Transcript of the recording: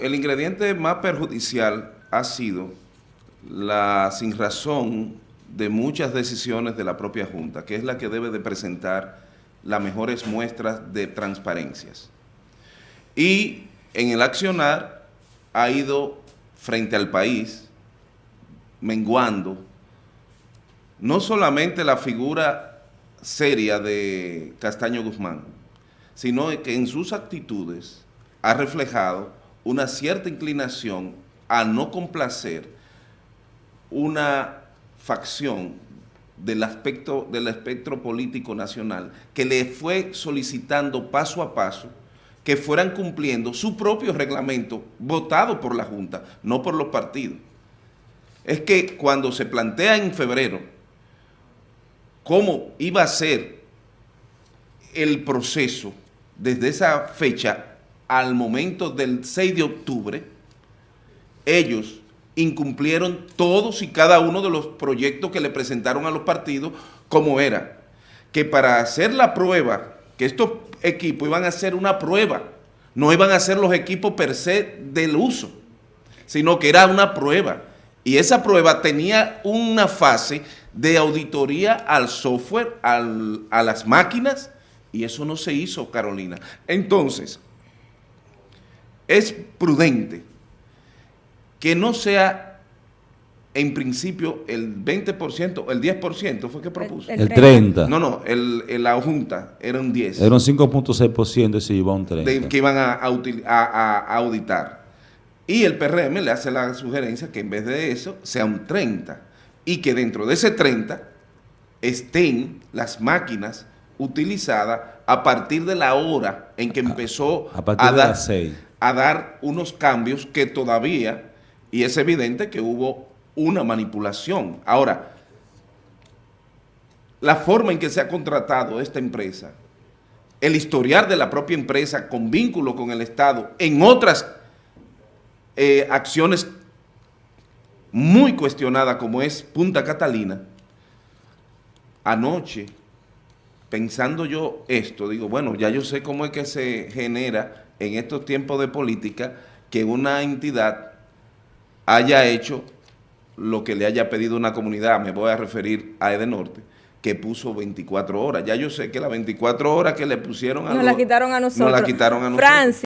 el ingrediente más perjudicial ha sido la sin razón de muchas decisiones de la propia Junta, que es la que debe de presentar las mejores muestras de transparencias. Y en el accionar ha ido frente al país menguando no solamente la figura seria de Castaño Guzmán, sino que en sus actitudes ha reflejado una cierta inclinación a no complacer una facción del aspecto del espectro político nacional que le fue solicitando paso a paso que fueran cumpliendo su propio reglamento votado por la Junta, no por los partidos. Es que cuando se plantea en febrero cómo iba a ser el proceso desde esa fecha al momento del 6 de octubre, ellos incumplieron todos y cada uno de los proyectos que le presentaron a los partidos, como era que para hacer la prueba, que estos equipos iban a hacer una prueba, no iban a ser los equipos per se del uso, sino que era una prueba. Y esa prueba tenía una fase de auditoría al software, a las máquinas, y eso no se hizo, Carolina. Entonces, es prudente que no sea en principio el 20%, el 10% fue que propuso. El, 30. No, no, el, la Junta era un 10. Era un 5.6% y se iba a un 30. De, que iban a, a, auditar. Y el PRM le hace la sugerencia que en vez de eso sea un 30 y que dentro de ese 30 estén las máquinas utilizadas a partir de la hora en que empezó a, partir de dar, las 6 a dar unos cambios que todavía, y es evidente que hubo una manipulación. Ahora, la forma en que se ha contratado esta empresa, el historial de la propia empresa con vínculo con el Estado en otras eh, acciones muy cuestionadas como es Punta Catalina, anoche, pensando yo esto, digo, bueno, ya yo sé cómo es que se genera en estos tiempos de política que una entidad haya hecho lo que le haya pedido una comunidad, me voy a referir a Edenorte, que puso 24 horas. Ya yo sé que las 24 horas que le pusieron a Nos la quitaron a nosotros. Nos la quitaron a nosotros.